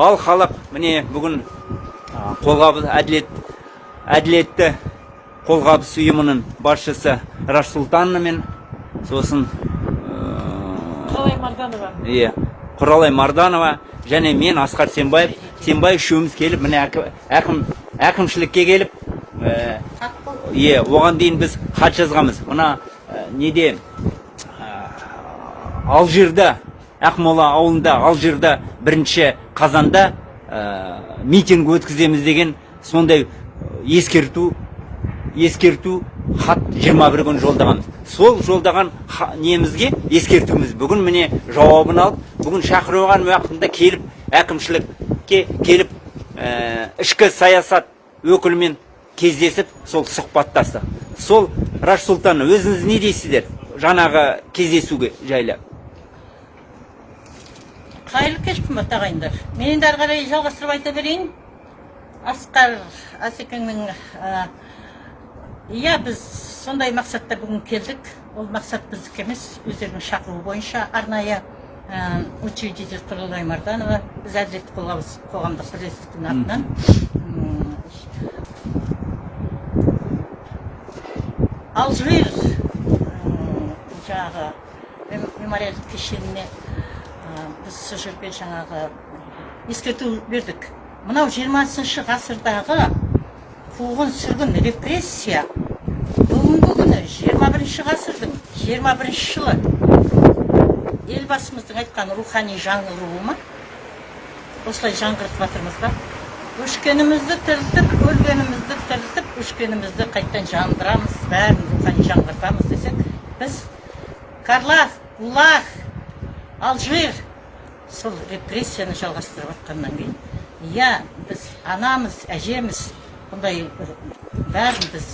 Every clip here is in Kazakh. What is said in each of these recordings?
ал халық міне бүгін қолғабыс әділет әділетті қолғабыс ұйымының басшысы раш мен сосын қалай марданова. иә құралай марданова және мен асқар сенбаев сенбай үшеуміз келіп міне әкі- әкім әкімшілікке келіп ә, иә оған дейін біз хат жазғанбыз. Мына ә, неде алжирда ақмола ауылында алжирда бірінші қазанда ә, митинг өткіземіз деген сондай ескерту ескерту хат 21 күн жолдағанбыз сол жолдаған немізге ескертуіміз. Бүгін міне жауабын алып бүгін шақырылған уақытында келіп әкімшілікке келіп ә, ішкі саясат өкілімен кездесіп сол сұхбаттастық сол раш сұлтан өзіңіз не дейсіздер жаңағы кездесуге жайлы? Қайырлы кеш қымбатты ағайындар. Мен енді қарай жалғастырып айта берейін. Асқар асекеңнің иә біз сондай мақсатта бүгін келдік. Ол мақсат біздікі емес. Өздерінің шақыруы бойынша арнайы учредитель құралай марданова біз әділетті қоғамдық бірлестіктің атынан. Алжир жаңағы мем- мемориалдық кешеніне біз сол жерге жаңағы ескерту бердік. Мынау жиырмасыншы ғасырдағы қуғын сүргін репрессия. Бүгінгі күні жиырма бірінші ғасырдың жиырма бірінші жылы елбасымыздың айтқан рухани жаңғыруы ма осылай жаңғыртып жатырмыз ба? Өшкенімізді тірілтіп өлгенімізді тірілтіп өшкенімізді қайтадан жандырамыз бәрін рухани жаңғыртамыз десек біз карлах гулаг алжир сол репрессияны жалғастырып жатқаннан кейін иә біз анамыз әжеміз бұндай бәрін біз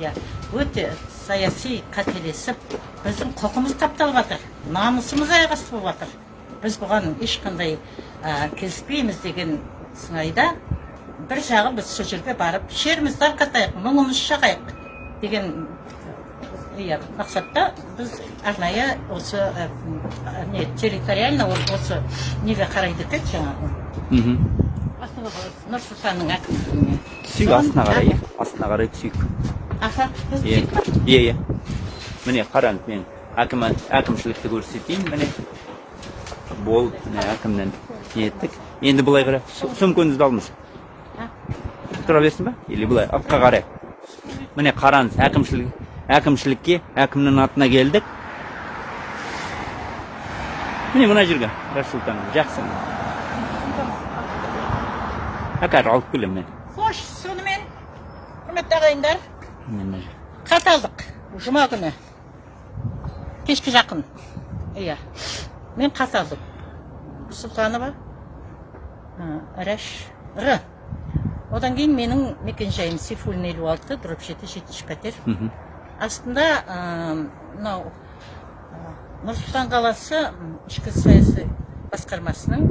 иә өте саяси қателесіп біздің құқымыз тапталып жатыр намысымыз аяқ асты болып жатыр біз бұған ешқандай ә, келіспейміз деген сыңайда бір жағы біз сол жерге барып шерімізді тарқатайық мұңымызды шағайық деген иә мақсатта біз арнайы осы ә, не территориально осы неге қарайды екен жаңағы? Мхм. Нұр сұлтанның әкімдігіне түсейік астына қарай. Иә астына қарай түсейік аха иә иә міне қараңыз мен әкім әкімшілікті көрсетейін. Міне болып міне әкімнен неттік енді былай қарай. Сөмкеңізді алыңыз. А, тұра берсін ба? Или былай артқа қарай. Міне қараңыз әкімшілік әкімшілікке әкімнің атына келдік. Міне мына жерге раш сұлтан жақсы. Әкәр алып келемін мен қош сонымен құрметті ағайындар. Міне мына жер. хат алдық жұма күні. Кешке жақын. Иә. Мен хат алдым сұлтанова рәш р. Одан кейін менің мекенжайым сейфуллин елу алты дробь жеті жетінші пәтер. Астында мынау нұр сұлтан қаласы ішкі саяси басқармасының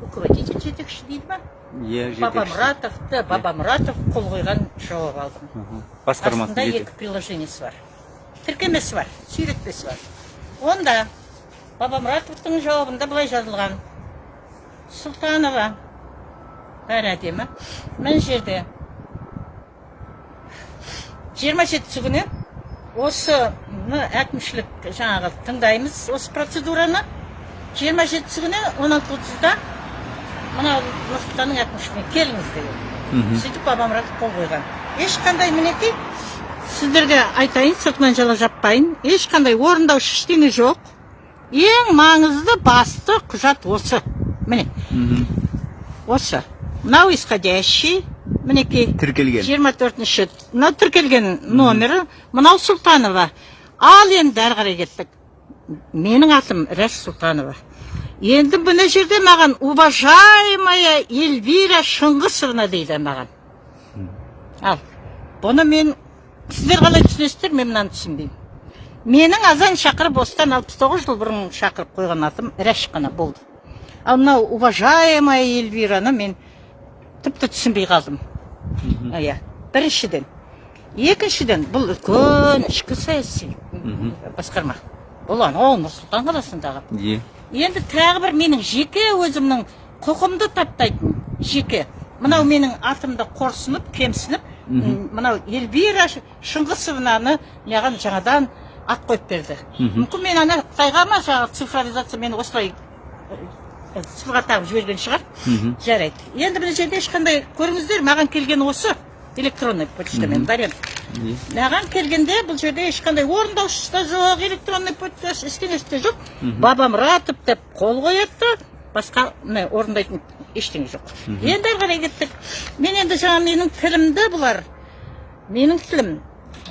руководитель жетекші дейді ма иә баба жетекші. мұратовты баба мұратов қол қойған жауап алдым. Мгм. басқармасы астында екі приложениесі бар. Тіркемесі бар сүйретпесі бар. Онда баба мұратовтың жауабында былай жазылған. Сұлтанова бәрі әдемі. Мына жерде жиырма жетісі күні осы мына әкімшілік жаңағы тыңдаймыз осы процедураны. Жиырма жетісі күні он алты отызда мына нұр сұлтанның әкімшілігіне келіңіз деген сөйтіп баба мұратов қол қойған. Ешқандай мінекей сіздерге айтайын сыртынан жала жаппайын. Ешқандай орындаушы ештеңе жоқ. Ең маңызды басты құжат осы. Міне. Осы. Мынау исходящий мінекей тіркелген. жиырма төртінші мынау тіркелген номері мынау сұлтанова. Ал енді әрі қарай кеттік. Менің атым рәш сұлтанова. Енді мына жерде маған уважаемая эльвира шыңғысовна дейді маған. Ал бұны мен сіздер қалай түсінесіздер мен мынаны түсінбеймін. Менің азан шақырып осыдан алпыс тоғыз жыл бұрын шақырып қойған атым рәш қана болды. Ал мынау уважаемая эльвираны мен тіпті түсінбей қалдым. Иә біріншіден екіншіден бұл үлкен ішкі саяси басқарма. Бұл анау нұр сұлтан қаласындағы. Е. енді тағы бір менің жеке өзімнің құқымды таптайтын жеке. Мынау менің атымды қорсынып кемсініп мынау эльвира шыңғысовнаны маған жаңадан ат қойып берді. Мүмкін мен ана қытайға ма жаңағы цифровизация мені осылай цифрға тағып жіберген шығар. Жарайды. Енді мына жерде ешқандай көріңіздер маған келген осы электронный почтамен вариант маған келгенде бұл жерде ешқандай орындаушысы да жоқ электронный почта ештеңесі де жоқ. Бабамұратов деп қол қояды да басқа міне орындайтын ештеңе жоқ. Енді ары қарай кеттік. Мен енді жаңа менің тілімді бұлар менің тілім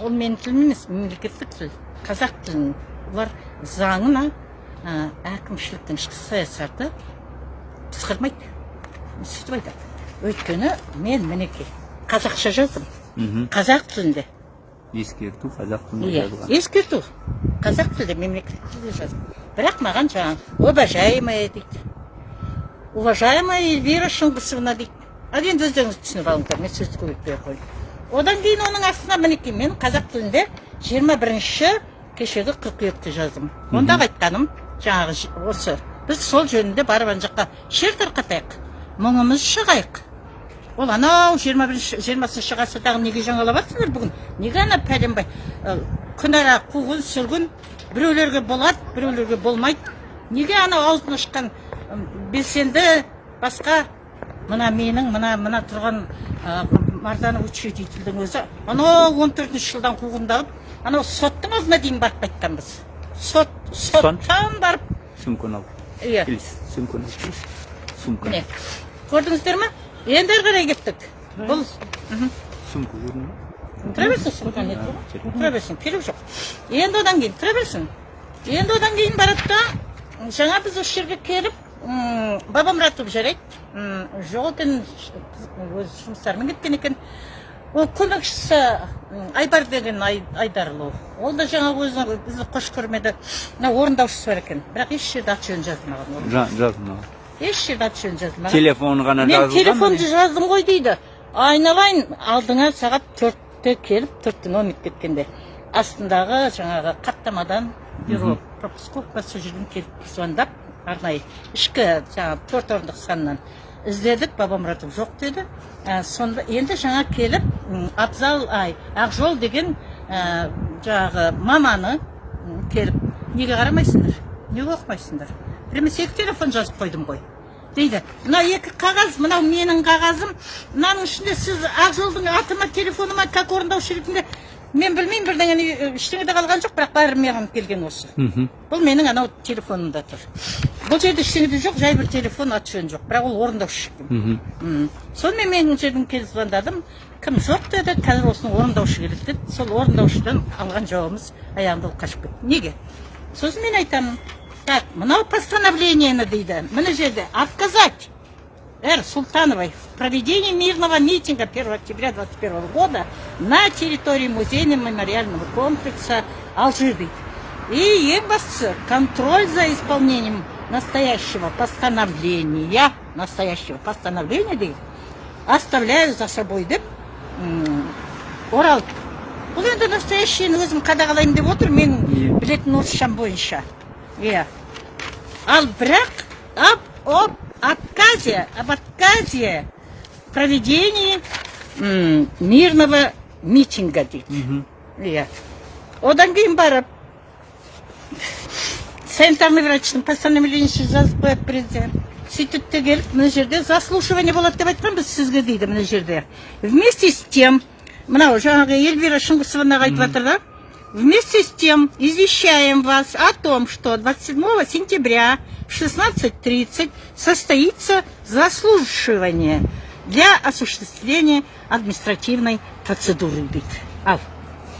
ол менің тілім емес мемлекеттік тіл қазақ тілін бұлар заңына әкімшіліктің ішкі саясаты пысқырмайды сөйтіп айтады? Өйткені мен мінекей қазақша жаздым. Қазақ тілінде. Ескерту қазақ тілінде иә жазылған. ескерту. Қазақ тілде мемлекеттік тілде жаздым. Бірақ маған жаңағы уважаемая дейді. Уважаемая эльвира шыңғысовна дейді. Ал енді өздеріңіз түсініп алыңыздар мен сөзді көбейтпей ақ қояйын. Одан кейін оның астына мінекей мен қазақ тілінде жиырма бірінші кешегі қыркүйекте жаздым. Ондағы айтқаным жаңағы осы біз сол жөнінде барып ана жаққа шер тарқатайық. Мұңымыз шығайық. Ол анау жиырма бірінші жиырмасыншы ғасырдағы неге жаңалап жатсыңдар бүгін? Неге ана пәленбай? Күнара қуғын сүргін біреулерге болады біреулерге болмайды. Неге анау аузын ашқан белсенді басқа? Мына менің мына мына тұрған мардана учредительдің өзі. Анау он төртінші жылдан қуғындалып анау соттың алдына дейін барып қайтқанбыз. Сот. Соттан барып Сумканы ал. иә сумканы. Сумка. міне көрдіңіздер ма енді ары қарай кеттік бұл. Сумка көрдің бе? тұра берсін сумка не тұр ғой? тұра берсін керек жоқ енді одан кейін тұра берсін енді одан кейін барады да жаңа біз осы жерге келіп бабамұратов жарайды жоқ екен өз жұмыстарымен кеткен екен ол көмекшісі айбар деген Ай- айдарұлы ол да жаңағы өзі бізді қош көрмеді. Мына орындаушысы бар екен. Бірақ еш жерде аты жөнін жазылмаған оның. Жа- Жаз мынау. еш жерде аты жөнін жазылмаған Телефоны ғана мен телефонды жаздым ғой дейді. Айналайын алдыңа сағат төртте келіп төрттен он минут кеткенде. Астындағы жаңағы қаттамадан бюро пропусковка сол жерден келіп звондап арнайы ішкі жаңағы төрт орындық санынан іздедік бабамұратов жоқ деді. Ә, сонда енді жаңа келіп абзал ай ақжол деген ә, жаңағы маманы келіп неге қарамайсыңдар? Неге оқымайсыңдар? Біремес екі телефон жазып қойдым ғой дейді мына екі қағаз мынау менің қағазым мынаның ішінде сіз ақжолдың атыма телефоныма как орындаушы ретінде мен білмеймін бірдеңені ештеңе де қалған жоқ бірақ бәрі маған келген осы. Бұл менің анау телефонымда тұр. Бұл жерде ештеңе де жоқ жай бір телефон аты жөні жоқ бірақ ол орындаушы екен Мгм. М. сонымен мен жерден келіп звондадым. Кім жоқ деді қазір осының орындаушы келеді деді. Сол орындаушыдан алған жауабымыз аяғында ол қашып кетті. Неге? Сосын мен айтамын так мынау постановлениені дейді. Мына жерде отказать Р. Султановой в проведении мирного митинга 1 октября 2021 года на территории музейно-мемориального комплекса Алжир. дейді. И ең бастысы контроль за исполнением настоящего постановления, настоящего постановления дейді, оставляю за собой деп м, орал. Бұл енді настоящийін өзім қадағалаймын деп отыр менің Иә. білетін орысшам бойынша. Иә. Ал бірақ об, об отказе, об отказе в проведении мирного митинга. Иә. Одан кейін барып санитарный врачтың постановлениесін жазып қояды президент. Сөйтеді де келіп мына жерде. Заслушивание болады деп айтқан біз сізге дейді мына жерде. Вместе с тем мынау жаңағы эльвира шыңғысовнаға айтып жатыр да? Вместе с тем извещаем вас о том что 27 сентября в 16.30 состоится заслушивание для осуществления административной процедуры. Дейді ал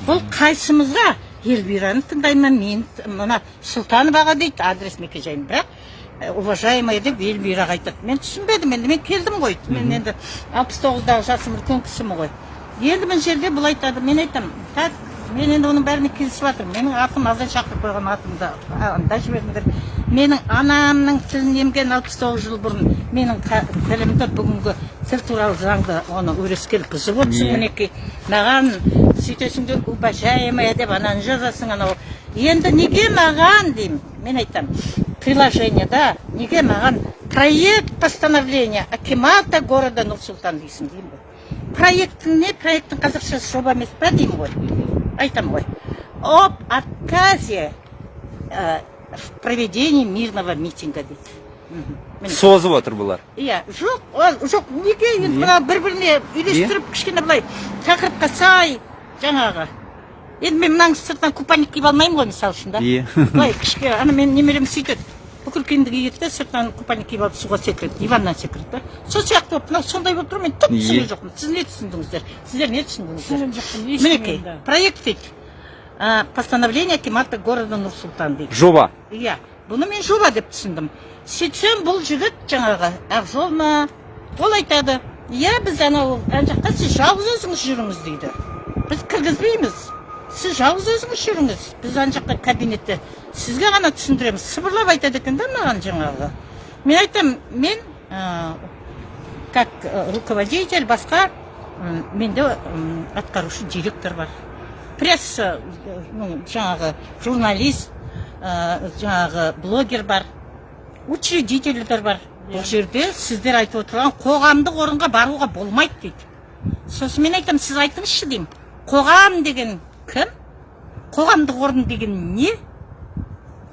бұл қайсымызға эльвираны тыңдаймын мен мына сұлтановаға дейді адрес мекенжайын бірақ э, уважаемая деп эльвираға айтады. Мен түсінбедім енді мен келдім ғой. Мен енді алпыс тоғыздағы жасым үлкен кісімін ғой. Енді мына жерде бұл айтады мен айтамын так мен енді оның бәріне келісіп жатырмын. Менің атым азан шақырып қойған атымды анда жіберіңдер. Менің анамның тілін емген алпыс тоғыз жыл бұрын менің тілімді бүгінгі тіл туралы заңды оны өрескел бұзып отырсың Не? мінекей. Маған сөйтесің де уважаемая деп ананы жазасың анау. Енді неге маған деймін? Мен айтамын. Приложениеда неге маған? Проект постановления акимата города нұр сұлтан дейсің деймін ғой. Проекттің не? Проекттің қазақшасы жоба емес па деймін ғой? Айтамын ғой об отказе э, в проведении мирного митинга міне созып отыр бұлар иә жоқ ол жоқ неге енді Не? мына бір біріне үйлестіріп кішкене былай тақырыпқа сай жаңағы. Енді мен мынаның сыртынан купальник киіп алмаймын ғой мысалы үшін да? Иә. былай кішкене ана менің немерем сөйтеді. Киеді да сыртынан купальник киіп алып суға секіреді диваннан секіреді да сол сияқты болып мынау сондай болып тұр мен түк түсінген жоқпын. Сіз не түсіндіңіздер? Сіздер не түсіндіңіздер? Түсінген жоқпын, мінекей проект дейді а, постановление акимата города нұр сұлтан дейді. Жоба. Иә бұны мен жоба деп түсіндім. Сөйтсем бұл жігіт жаңағы ақжол ма ол айтады иә біз анау ана жақта сіз жалғыз өзіңіз жүріңіз дейді. Біз кіргізбейміз. Сіз жалғыз өзіңіз жүріңіз. Біз ана жақта кабинетте сізге ғана түсіндіреміз сыбырлап айтады екен да маған жаңағы мен айтамын мен ә, как э, руководитель басқа менде атқарушы директор бар. Пресса ну, жаңағы журналист ә, жаңағы блогер бар учредительдер бар. Бұл жерде сіздер айтып отырған қоғамдық орынға баруға болмайды дейді. Сосын мен айтамын сіз айтыңызшы деймін. Қоғам деген кім? Қоғамдық орын деген не?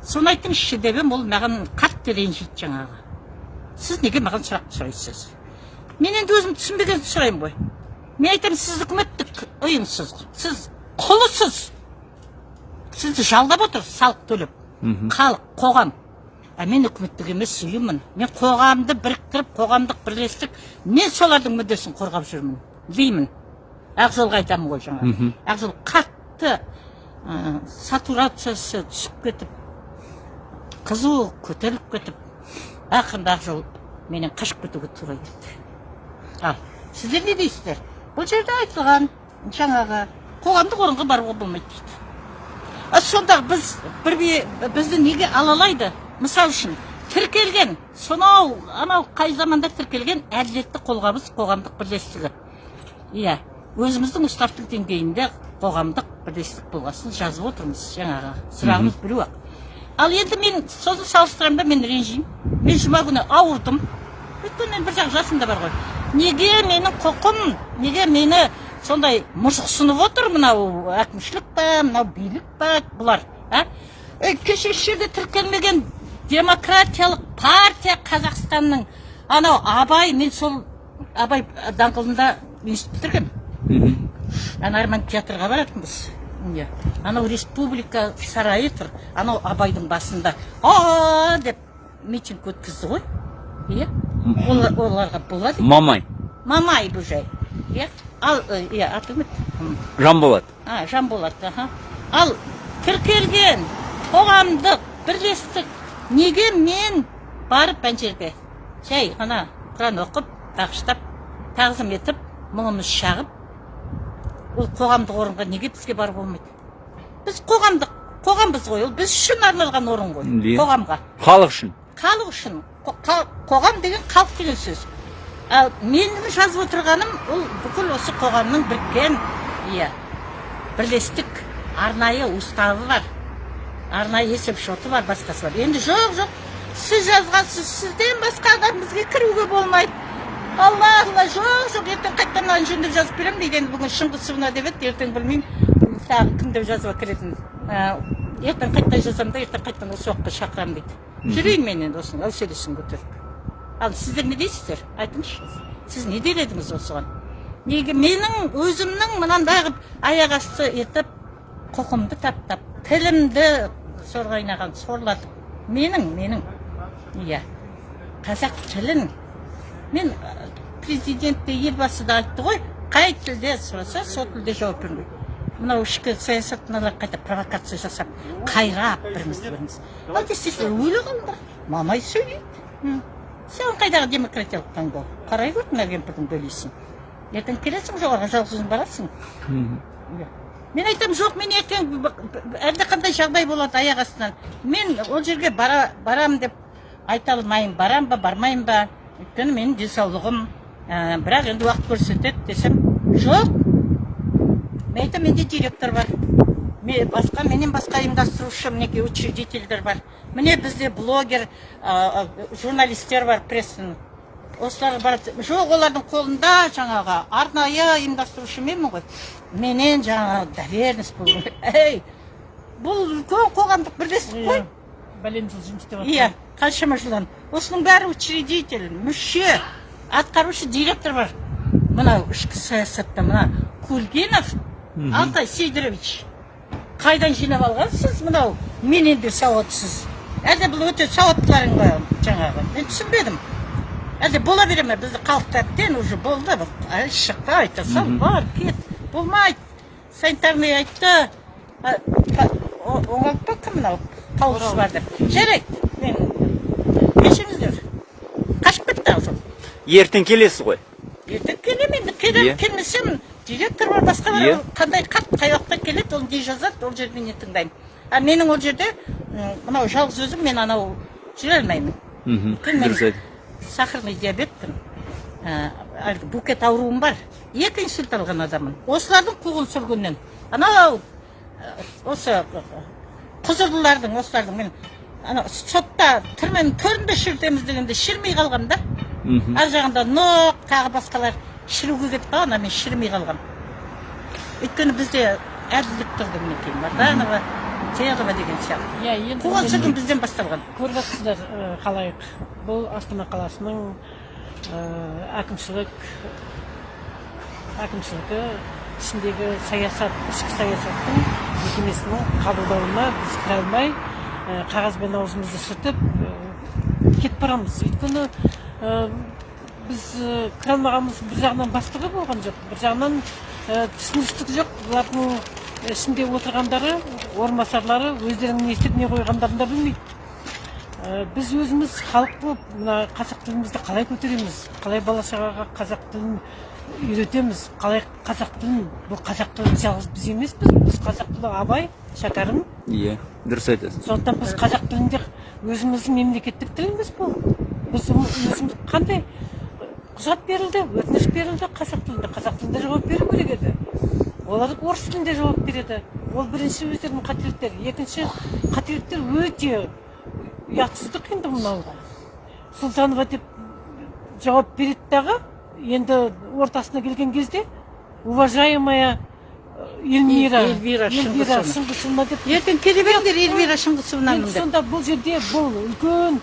Соны айтыңызшы деп едім ол маған қатты ренжиді жаңағы. Сіз неге маған сұрақ сұрайсыз? Мен енді өзім түсінбеген сұраймын ғой. Мен айтамын сіз үкіметтік ұйымсыз сіз құлысыз. Сізді жалдап отыр салық төлеп. Халық қоғам. А мен үкіметтік емес ұйыммын. Мен қоғамды біріктіріп қоғамдық бірлестік мен солардың мүддесін қорғап жүрмін деймін. Ақжолға айтамын ғой жаңа ақжол қатты ә, сатурациясы түсіп кетіп қызу көтеріліп кетіп ақырында ақжол менен қашып кетуге тура келді. Ал сіздер не дейсіздер? Бұл жерде айтылған жаңағы қоғамдық орынға баруға болмайды дейді. А сонда біз бір бізді неге алалайды? Мысалы үшін тіркелген сонау анау қай заманда тіркелген әділетті қолғабыс қоғамдық бірлестігі. Иә өзіміздің уставтың деңгейінде қоғамдық бірлестік болғасын жазып отырмыз жаңағы сұрағымыз біреу ақ. Ал енді мен сосын салыстырамын да мен ренжимін. Мен жұма күні ауырдым. Өйткені мен бір жақ жасым да бар ғой. Неге менің құқым неге мені сондай мұжықсынып отыр мынау әкімшілік па мынау билік па бұлар а? Ей, кеше еш жерде тіркелмеген демократиялық партия қазақстанның анау абай мен сол абай даңғылында институт бітіргенмін ана арман театрға баратынбыз. Иә анау республика сарайы тұр анау абайдың басында. А деп митинг өткізді ғой иә? Олар- оларға болады. Мамай. Мамай бұл жай иә? Ал э, иә аты кім еді? Жанболат. А жанболат аха. Ал тіркелген қоғамдық бірлестік неге мен барып ана жерде жай ғана құран оқып бағыштап тағзым етіп мұңымыз шағып ол қоғамдық орынға неге бізге баруға болмайды? Біз қоғамдық қоғамбыз ғой ол біз үшін арналған орын ғой Иә. қоғамға. Халық үшін. Халық үшін қоғам деген халық деген сөз. Ал менің жазып отырғаным ол бүкіл осы қоғамның біріккен иә бірлестік арнайы уставы бар арнайы есеп шоты бар басқасы бар. Енді жоқ жоқ сіз жазғансыз сізден басқа адам бізге кіруге болмайды. Алла алла жоқ жоқ ертең қайтадан мынаны жөндеп жазып беремін дейді енді бүгін шыңғысовна деп еді ертең білмеймін тағы кім деп жазып әкелетінін Ә, ертең қайтадан жазамын да ертең қайтадан осы уақытқа шақырамын дейді жүрейін мен енді осының әуселесін көтеріп ал сіздер не дейсіздер айтыңызшы сіз не дер едіңіз осыған неге менің өзімнің мынандай қылып аяқ асты етіп құқымды таптап тілімді сорғайнаған сорлатып менің менің иә қазақ тілін мен президент те елбасы да айтты ғой қай тілде сұраса сол тілде жауап керек мынау ішкі саясаттағылар қайта провокация жасап қайрап бірімізді біріміз ал десеңіздер өлі мамай сөйлейді. Сен қайдағы демократиялық таңдау қарай гөр мына кемпірдің бөлесін. Ертең келесің жоғарыға жалғыз өзің барасың мен айтамын жоқ мен ертең әлдеқандай жағдай болады аяқ астынан. Мен ол жерге бара, барам деп айта алмаймын. Барам ба бармаймын ба? Өйткені менің денсаулығым ә, бірақ енді уақыт көрсетеді десем жоқ. Мен айтамын менде директор бар. Ме- басқа менен басқа ұйымдастырушы мінекей учредительдер бар. Міне бізде блогер ә, журналистер бар прессын осылар бар. Жоқ олардың қолында жаңағы арнайы ұйымдастырушы менмін ғой. Менен жаңағы доверенность болу керек. Ей бұл үлкен қоғамдық бірлестік қой. Бәлен жыл жұмыс істеп иә қаншама жылдан. Осының бәрі учредитель мүше. Атқарушы директор бар. Мынау ішкі саясатта мына кульгинов алтай сидорович. Қайдан жинап алғансыз мынау менен де сауатсыз. Әлде бұл өте сауаттыларың ба жаңағы? Мен түсінбедім. Әлде бола бере ме бізді халықта әбден уже болды. Бір шықты айта сал бар кет. Болмайды. Санитарный айтты. А, та- о- оңалып па кім мынау? Тауысы бар деп. Жарайды. Мен кешіріңіздер. Қашып кетті ертең келесіз ғой. Ертең келемін енді. Келемін Иә. келмесем директор бар басқа бар Иә. қандай хат қай уақытта келеді оны не жазады ол жерде не тыңдаймын. А менің ол жерде мынау жалғыз өзім мен анау жүре алмаймын. Мхм мен дұрыс сахарный диабетпін әлгі букет ауруым бар. Екі инсульт алған адаммын. Осылардың қуғын сүргіннен. Анау осы құзырлылардың осылардың мен ана сотта түрменің төрінде шірітеміз дегенде шірмей қалғам да ар жағында ноқ тағы басқалар шіруге кетіп қалған а мен шірімей қалғам. Өйткені бізде әділдік тұрды мінекей марданова телова деген сияқты. Иә енді қуғын енді сүргін бізден басталған. көріп жатсыздар ә, қалай? Бұл астана қаласының әкімшілік әкімшілігі ішіндегі саясат ішкі саясаттың мекемесінің қабылдауына біз кіре алмай қағазбен аузымызды сүртіп кетіп барамыз. Өйткені біз ә, кіре алмағанымыз бір жағынан бастығы болған жоқ. Бір жағынан ә, түсіністік жоқ. Бұлардың ішінде отырғандары орынбасарлары өздерінің не істеп не қойғандарын да білмейді біз өзіміз халық болып мына қазақ тілімізді қалай көтереміз? Қалай бала шағаға қазақ тілін үйретеміз? Қалай қазақ тілін бұл қазақ тілі жалғыз біз емеспіз? Біз қазақ тілі абай шәкәрім. Иә дұрыс айтасыз сондықтан біз қазақ тілінде өзіміздің мемлекеттік тіліміз бұл біз қандай? Құжат берілді өтініш берілді қазақ тілінде. Қазақ тілінде жауап беру керек еді. Олар орыс тілінде жауап береді. Ол бірінші өздерінің қателіктері. Екінші қателіктер өте ұятсыздық енді мынау. Сұлтанова деп жауап береді дағы. Енді ортасына келген кезде уважаемая э, эльмира Эльвира Шыңғысовна. шыңғысовна деп ертең келе беріңдер эльвира деп. сонда бұл жерде бұл үлкен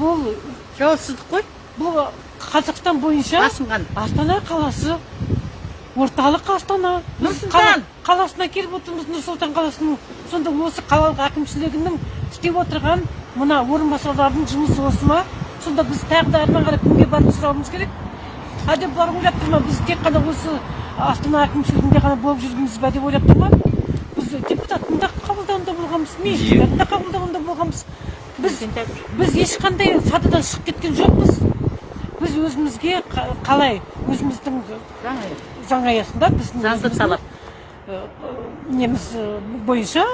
бұл жауапсыздық қой. Бұл қазақстан бойынша асынған астана қаласы орталық астана. Біз қала- қаласына келіп отырмыз нұр сұлтан қаласының сонда осы қалалық әкімшілігінің істеп отырған мына орынбасарлардың жұмысы осы ма? Сонда біз тағы да әрмен қарай кімге барып сұрауымыз керек? Деп бұлар ойлап тұр ма? Біз тек қана осы астана әкімшілігінде ғана болып жүрміз ба деп ойлап тұр ма? Біз депутаттың да қабылдауында болғанбыз министрлердің да қабылдауында болғанбыз. Біз біз ешқандай сатыдан шығып кеткен жоқпыз. Біз өзімізге қа- қалай өзіміздің заң аясында біздің талап. э, э, неміз э, бойынша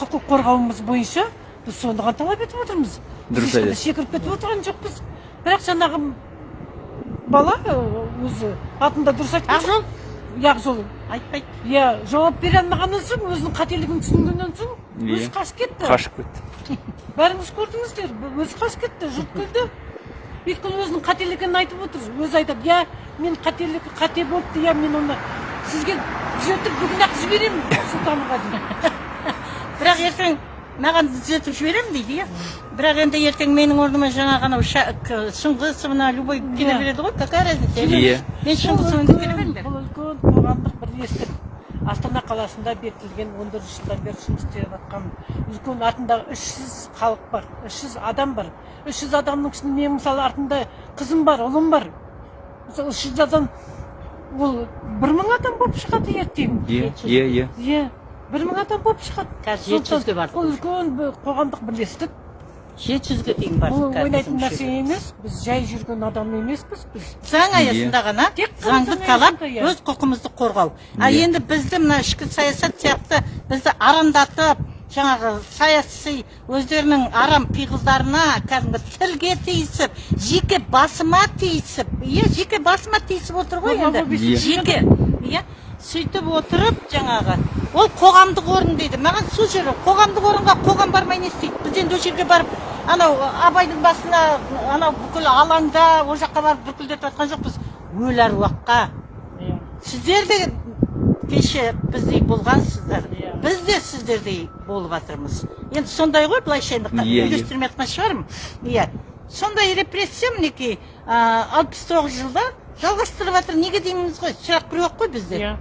құқық қорғауымыз бойынша біз соны ғана талап етіп отырмыз. Біз Дұрыс айтасыз. шекіріп кетіп отырған жоқпыз. Бірақ жаңағы бала өзі атында дұрыс айтқан ақжол? Ақжол айтпайды. Иә жауап бере алмағаннан соң өзінің қателігін түсінгеннен соң. Өзі қашып кетті. Қашып кетті. Бәріңіз көрдіңіздер өзі қашып кетті жұрт күлді. Өйткені өзінің қателігін айтып отыр өзі айтады иә мен қателік қате болыпты иә мен оны сізге түзетіп бүгін ақ жіберемін сұлтанға дейді. Бірақ ертең маған түзетіп жіберемін дейді иә бірақ енді ертең менің орныма жаңағы анау шыңғысовна любой келе Иә. береді ғой. Какая разница? Иә. мен бұл шыңғысовнды келе беріңдер бұл үлкен қоғамдық бірлестік. Астана қаласында бекітілген он төрт жылдан бері жұмыс істеп жатқан үлкен артында үш жүз халық бар үш жүз адам бар. Үш жүз адамның ішінде мен мысалы артында қызым бар ұлым бар. Мысалы үш жүз адам ол бір мың адам болып шығады ертең иә иә иә иә бір мың адам болып шығады. Қазір жеті жүзге бұл үлкен қоғамдық бірлестік жеті жүзге дейін бар бұл ойнайтын нәрсе емес біз жай жүрген адам емеспіз біз заң аясында ғана Тек заңды заң талап өз құқығымызды қорғау а Иә. енді бізді мына ішкі саясат сияқты бізді арандатып жаңағы саяси өздерінің арам пиғылдарына кәдімгі тілге тиісіп жеке басыма тиісіп иә жеке басыма тиісіп отыр ғой енді жеке иә сөйтіп отырып жаңағы ол қоғамдық орын дейді. Маған сол жері қоғамдық орынға қоғам бармай не істейді? Біз енді ол жерге барып анау абайдың басына анау бүкіл алаңда ол жаққа барып бүкілдетіп жатқан жоқпыз. Өлі әруаққа иә. Сіздер де кеше біздей болғансыздар Иә. біз де сіздердей болып жатырмыз. Енді сондай ғой былайша енді Иә, үйлестірмей жатқан шығармын. Иә. Сондай репрессия мінекей алпыс тоғыз жылда жалғастырып жатыр. Неге дейміз ғой? Сұрақ біреу қой бізде. Иә.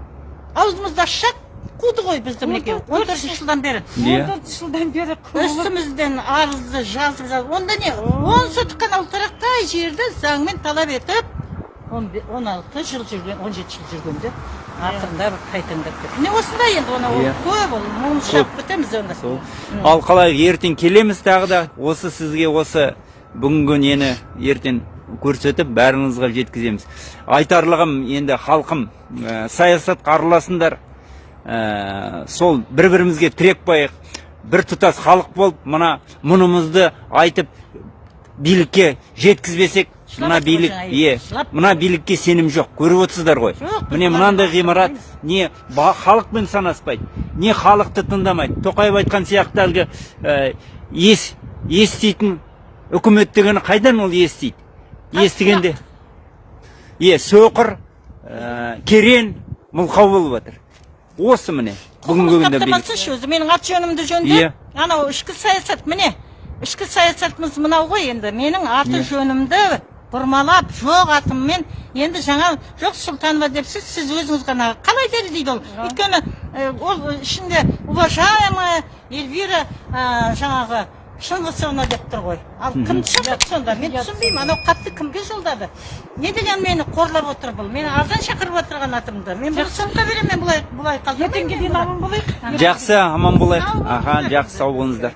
Аузымызды ашсақ қуды ғой бізді мінекей? Он төртінші жылдан бері. Иә. он төрт жылдан бері үстімізден арызды жазып жазып онда не? Он сотық қана ұлтарақтай жерді заңмен талап етіп он алты жыл жүрген он жеті жыл жүргенде ақырында бір қайтаңдап кетті міне осындай енді оны ол көп ол мұңшап бітеміз онда. Сол. Ал қалай ертең келеміз тағы да? Осы сізге осы бүгінгі нені ертең көрсетіп бәріңізге жеткіземіз. Айтарлығым енді халқым ә, саясатқа араласыңдар ә, сол бір бірімізге тірек байық. Бір тұтас халық болып мына мұнымызды айтып билікке жеткізбесек мына билік е мына билікке сенім жоқ. Көріп отырсыздар ғой. Міне мынандай ғимарат не халықпен санаспайды не халықты тыңдамайды. Тоқаев айтқан сияқты әлгі ә, ес еститін үкімет дегені қайдан ол естиді? Естігенде е соқыр ә, керен мылқау болып жатыр осы міне бүгінгі күнде таптамасыншы өзі? Менің аты жөнімді Иә. жөнді анау ішкі саясат міне. Ішкі саясатымыз мынау ғой енді. Менің аты Иә. жөнімді бұрмалап жоқ атыммен енді жаңа жоқ сұлтанова депсіз сіз өзіңіз ғана қалай дәлелдейді ол. Өйткені э, ол ішінде уважаемая эльвира э, жаңағы шыңғысовна деп тұр ғой. Ал кімді шақырды сонда? Мен түсінбеймін анау хатты кімге жолдады? Не деген мені қорлап отыр бұл? Мені азан шақырып отырған атымды. Мен бұл сыйлыққа беремін мен бұлай бұлай ертеңге дейін аман болайық. Жақсы аман болайық. Аха жақсы сау болыңыздар.